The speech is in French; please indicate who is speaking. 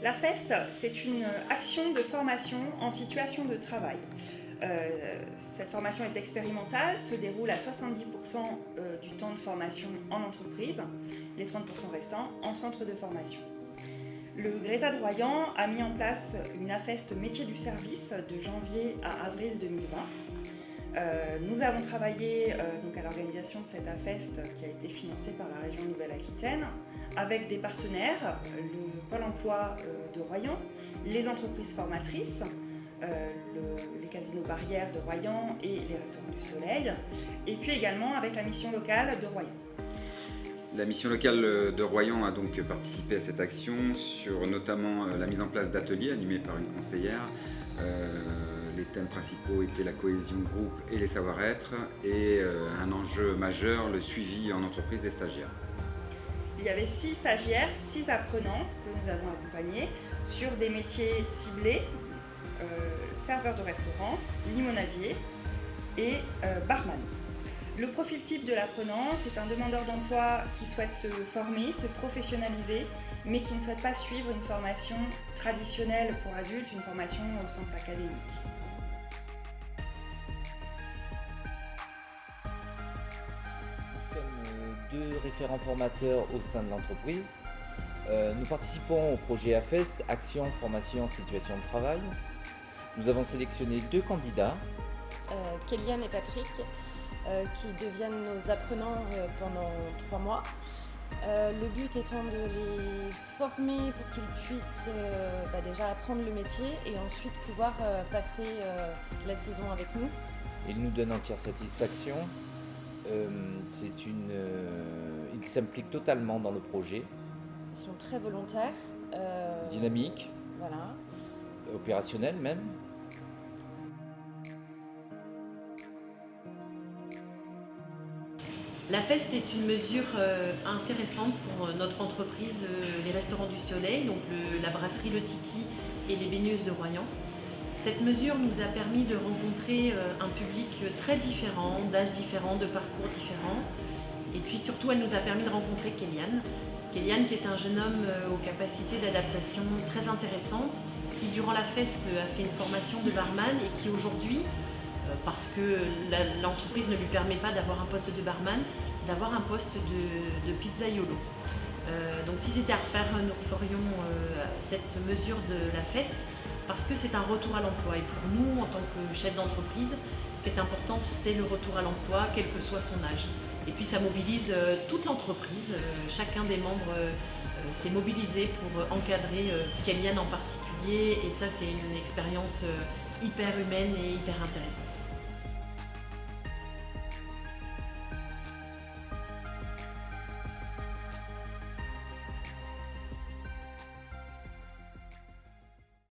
Speaker 1: La FEST, c'est une action de formation en situation de travail. Euh, cette formation est expérimentale, se déroule à 70% euh, du temps de formation en entreprise, les 30% restants en centre de formation. Le Greta de Royan a mis en place une AFEST métier du service de janvier à avril 2020. Euh, nous avons travaillé donc à l'organisation de cette AFEST qui a été financée par la région Nouvelle-Aquitaine avec des partenaires, le Pôle emploi de Royan, les entreprises formatrices, euh, les casinos barrières de Royan et les restaurants du Soleil, et puis également avec la mission locale de Royan.
Speaker 2: La mission locale de Royan a donc participé à cette action sur notamment euh, la mise en place d'ateliers animés par une conseillère. Euh, les thèmes principaux étaient la cohésion groupe et les savoir-être et un enjeu majeur, le suivi en entreprise des stagiaires.
Speaker 1: Il y avait six stagiaires, six apprenants que nous avons accompagnés sur des métiers ciblés euh, serveur de restaurant, limonadier et euh, barman. Le profil type de l'apprenant, c'est un demandeur d'emploi qui souhaite se former, se professionnaliser, mais qui ne souhaite pas suivre une formation traditionnelle pour adultes, une formation au sens académique.
Speaker 3: Deux référents formateurs au sein de l'entreprise. Euh, nous participons au projet AFEST, Action, Formation, Situation de Travail, nous avons sélectionné deux candidats.
Speaker 4: Euh, Kéliane et Patrick, euh, qui deviennent nos apprenants euh, pendant trois mois. le but étant de les former pour qu'ils puissent bah, déjà apprendre le métier et ensuite pouvoir passer la saison avec nous.
Speaker 3: Ils nous donnent entière satisfaction. C'est une, ils s'impliquent totalement dans le projet.
Speaker 4: Ils sont très volontaires.
Speaker 3: Dynamiques.
Speaker 4: Voilà.
Speaker 3: Opérationnels même.
Speaker 5: La FEST est une mesure euh, intéressante pour euh, notre entreprise, euh, les Restaurants du Soleil, donc la brasserie Le Tiki et les baigneuses de Royan. Cette mesure nous a permis de rencontrer un public très différent, d'âges différents, de parcours différents. Et puis surtout, elle nous a permis de rencontrer Kéliane. Kéliane qui est un jeune homme aux capacités d'adaptation très intéressantes, qui durant la feste a fait une formation de barman et qui aujourd'hui euh, parce que l'entreprise ne lui permet pas d'avoir un poste de barman, d'avoir un poste de, de pizzaiolo. Euh, donc si c'était à refaire, nous ferions euh, cette mesure de la feste parce que c'est un retour à l'emploi. Et pour nous, en tant que chef d'entreprise, ce qui est important, c'est le retour à l'emploi, quel que soit son âge. Et puis ça mobilise toute l'entreprise, chacun des membres s'est mobilisé pour encadrer Kéliane en particulier, et ça c'est une expérience hyper humaine et hyper intéressante.